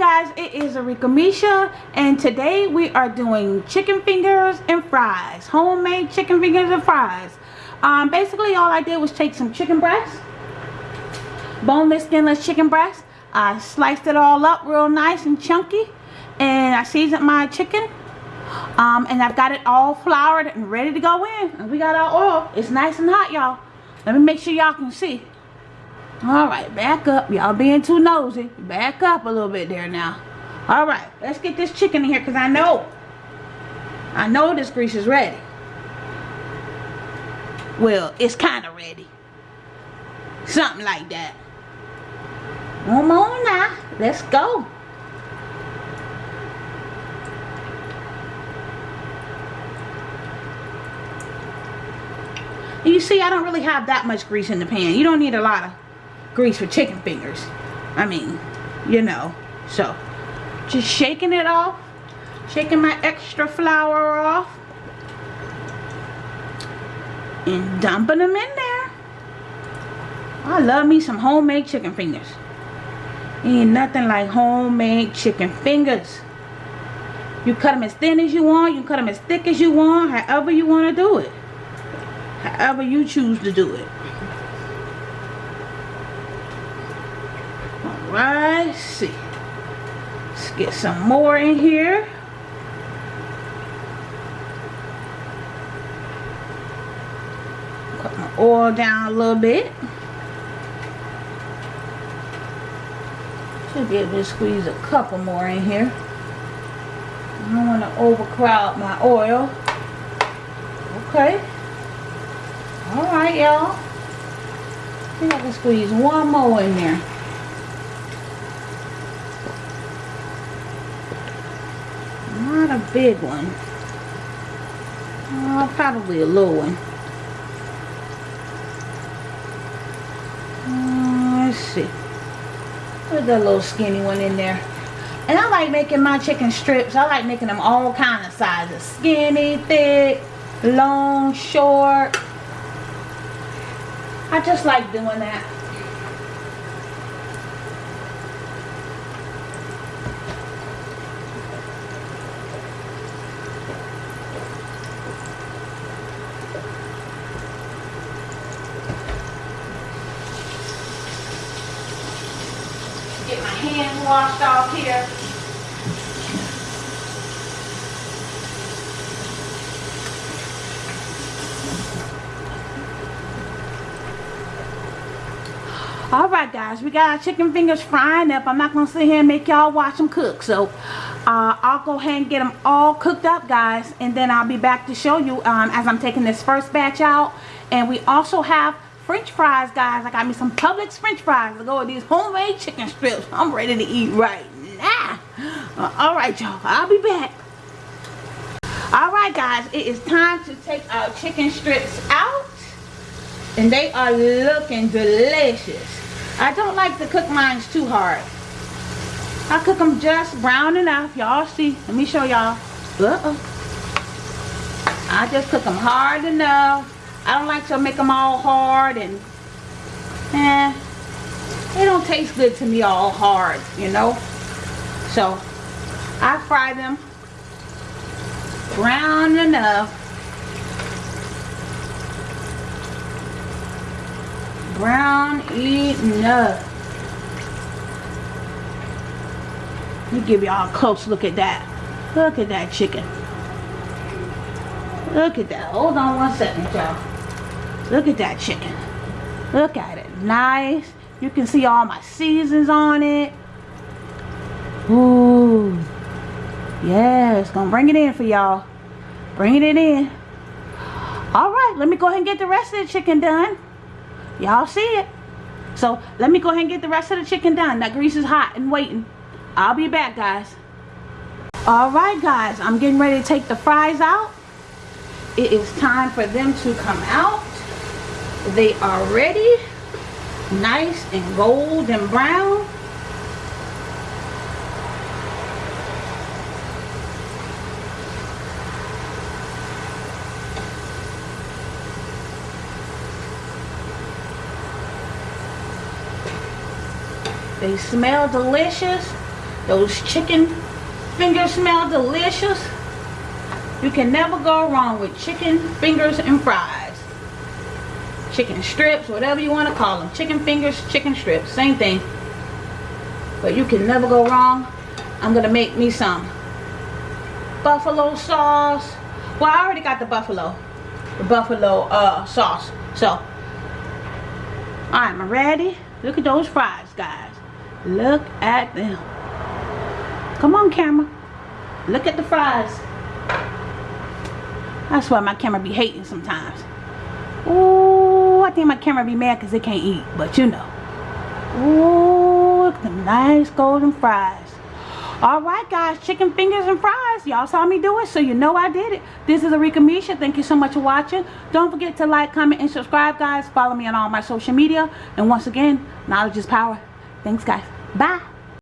guys, it is Arika Misha and today we are doing chicken fingers and fries. Homemade chicken fingers and fries. Um, basically all I did was take some chicken breast, boneless skinless chicken breast. I sliced it all up real nice and chunky and I seasoned my chicken. Um, and I've got it all floured and ready to go in. And we got our oil. It's nice and hot y'all. Let me make sure y'all can see. Alright, back up. Y'all being too nosy. Back up a little bit there now. Alright, let's get this chicken in here because I know. I know this grease is ready. Well, it's kind of ready. Something like that. Come on now. Let's go. You see, I don't really have that much grease in the pan. You don't need a lot of grease for chicken fingers. I mean, you know. So, just shaking it off. Shaking my extra flour off. And dumping them in there. I love me some homemade chicken fingers. Ain't nothing like homemade chicken fingers. You cut them as thin as you want. You cut them as thick as you want. However you want to do it. However you choose to do it. Let's see. Let's get some more in here. Put my oil down a little bit. Should be able to squeeze a couple more in here. I don't want to overcrowd my oil. Okay. Alright, y'all. I think I can squeeze one more in there. A big one. Oh, probably a little one. Uh, let's see. Put that little skinny one in there. And I like making my chicken strips. I like making them all kind of sizes. Skinny, thick, long, short. I just like doing that. Hands washed off here. Alright guys, we got our chicken fingers frying up. I'm not to sit here and make y'all watch them cook. So, uh, I'll go ahead and get them all cooked up guys. And then I'll be back to show you um, as I'm taking this first batch out. And we also have french fries guys. I got me some publix french fries. To go with these homemade chicken strips. I'm ready to eat right now. Uh, all right y'all. I'll be back. All right guys. It is time to take our chicken strips out and they are looking delicious. I don't like to cook mine too hard. I cook them just brown enough. Y'all see. Let me show y'all. Uh -oh. i just cook them hard enough I don't like to make them all hard and eh, they don't taste good to me all hard, you know. So I fry them brown enough. Brown enough. Let me give y'all a close look at that. Look at that chicken. Look at that. Hold on one second, y'all. Look at that chicken. Look at it. Nice. You can see all my seasons on it. Ooh. Yes. Gonna bring it in for y'all. Bringing it in. Alright. Let me go ahead and get the rest of the chicken done. Y'all see it. So let me go ahead and get the rest of the chicken done. That grease is hot and waiting. I'll be back guys. Alright guys. I'm getting ready to take the fries out. It is time for them to come out. They are ready. Nice and golden brown. They smell delicious. Those chicken fingers smell delicious. You can never go wrong with chicken fingers and fries. Chicken strips, whatever you want to call them. Chicken fingers, chicken strips, same thing. But you can never go wrong. I'm going to make me some buffalo sauce. Well, I already got the buffalo. The buffalo uh, sauce. So, I'm ready. Look at those fries, guys. Look at them. Come on, camera. Look at the fries. That's why my camera be hating sometimes. Ooh, I think my camera be mad because it can't eat. But you know. Ooh, look at them nice golden fries. Alright guys, chicken fingers and fries. Y'all saw me do it, so you know I did it. This is Arika Misha. Thank you so much for watching. Don't forget to like, comment, and subscribe, guys. Follow me on all my social media. And once again, knowledge is power. Thanks, guys. Bye.